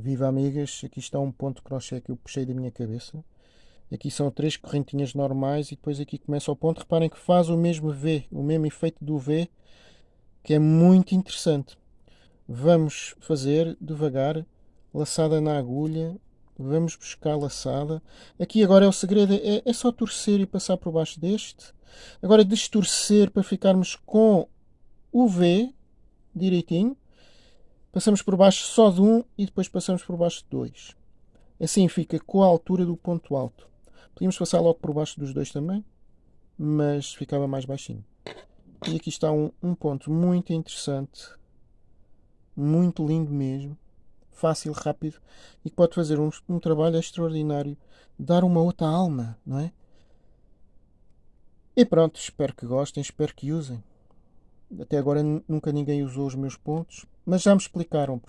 Viva amigas, aqui está um ponto crochê que eu puxei da minha cabeça. Aqui são três correntinhas normais e depois aqui começa o ponto. Reparem que faz o mesmo V, o mesmo efeito do V, que é muito interessante. Vamos fazer devagar, laçada na agulha, vamos buscar laçada. Aqui agora é o segredo, é, é só torcer e passar por baixo deste. Agora destorcer para ficarmos com o V direitinho. Passamos por baixo só de um e depois passamos por baixo de dois. Assim fica com a altura do ponto alto. Podíamos passar logo por baixo dos dois também, mas ficava mais baixinho. E aqui está um, um ponto muito interessante, muito lindo mesmo, fácil, rápido e que pode fazer um, um trabalho extraordinário, dar uma outra alma, não é? E pronto, espero que gostem, espero que usem. Até agora nunca ninguém usou os meus pontos, mas já me explicaram